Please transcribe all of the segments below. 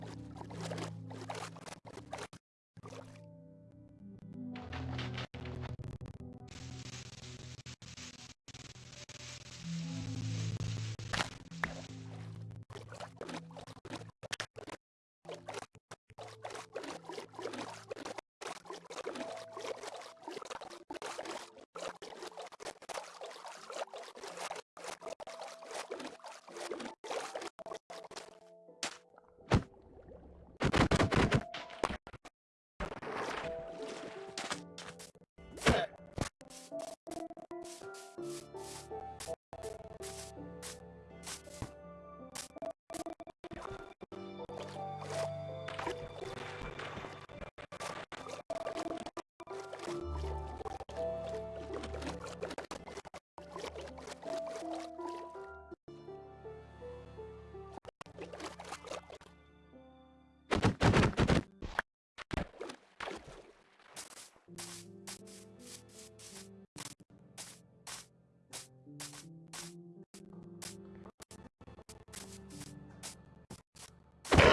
you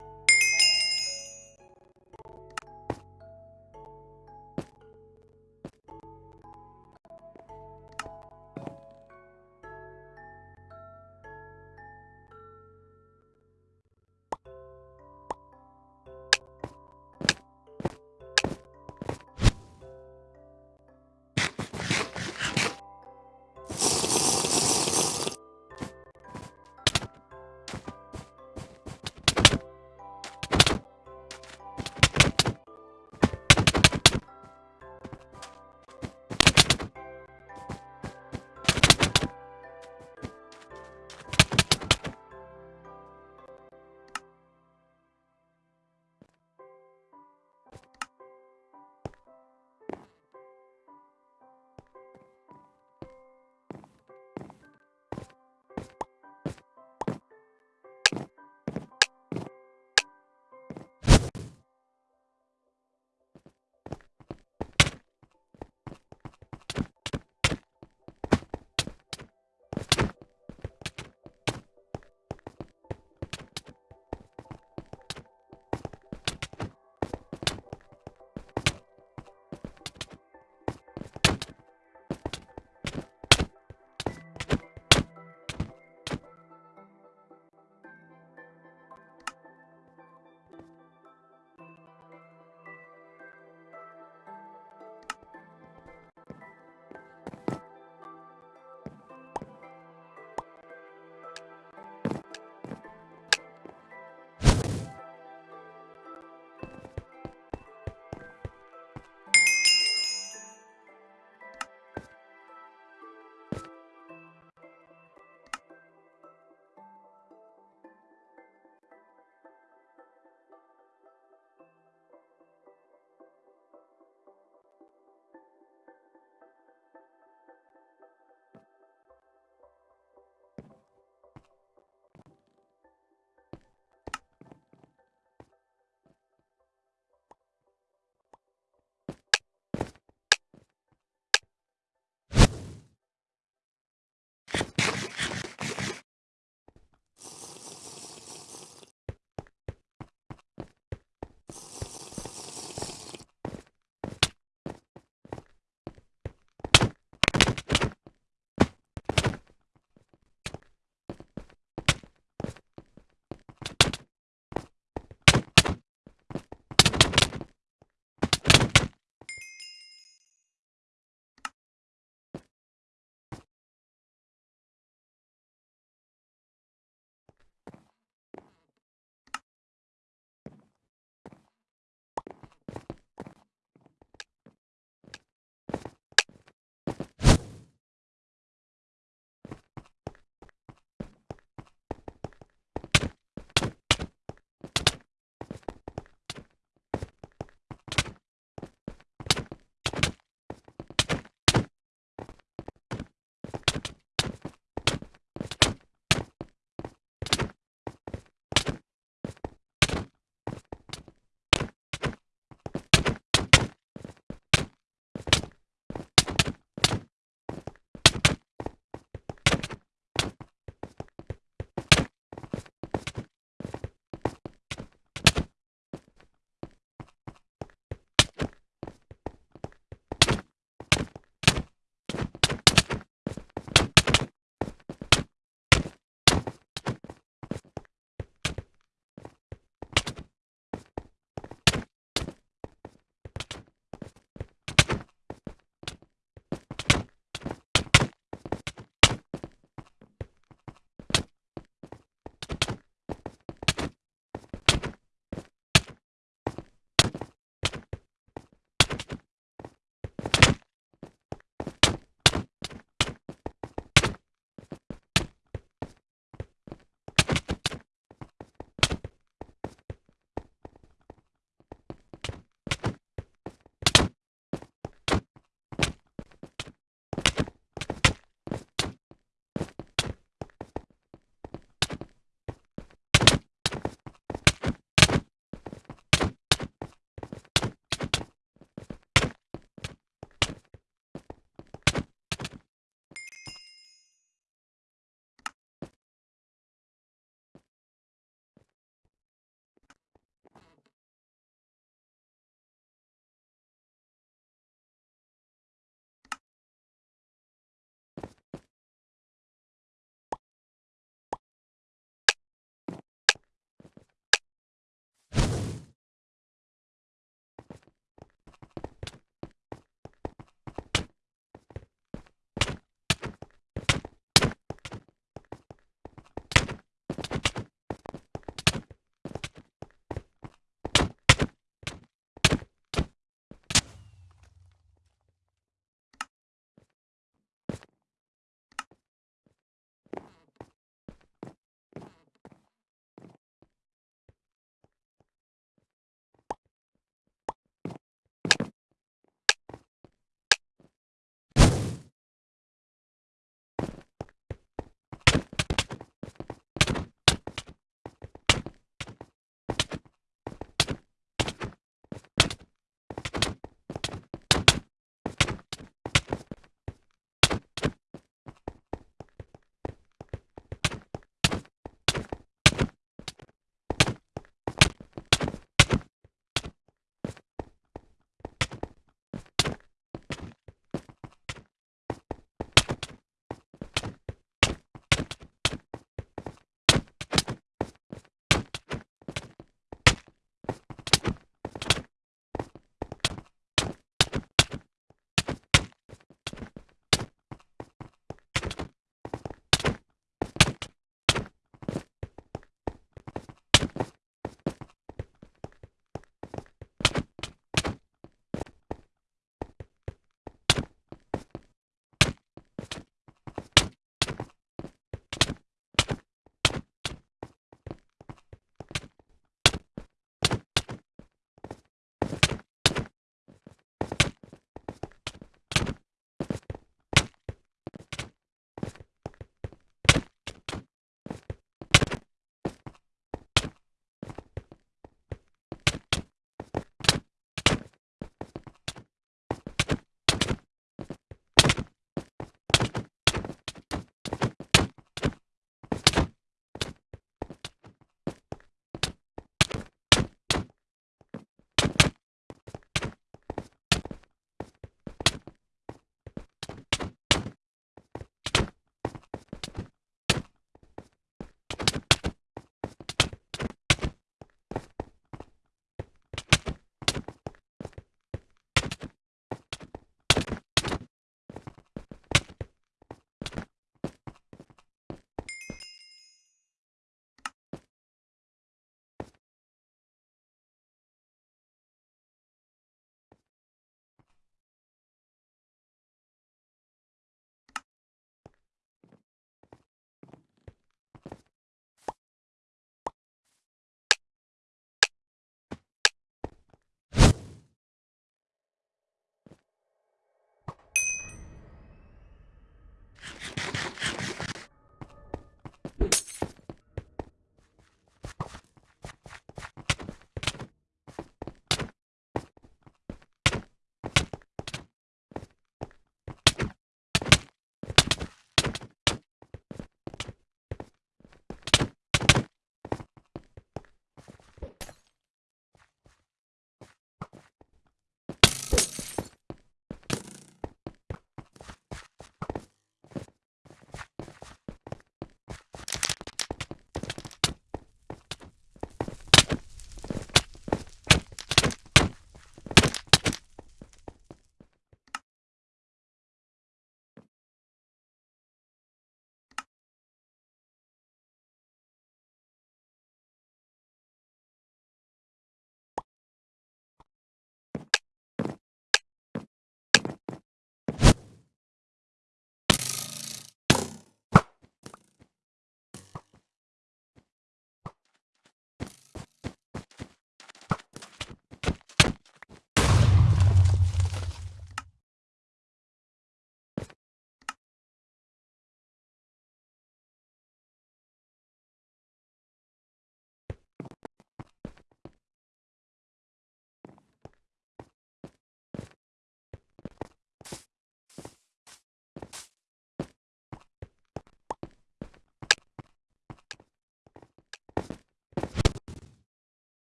あ!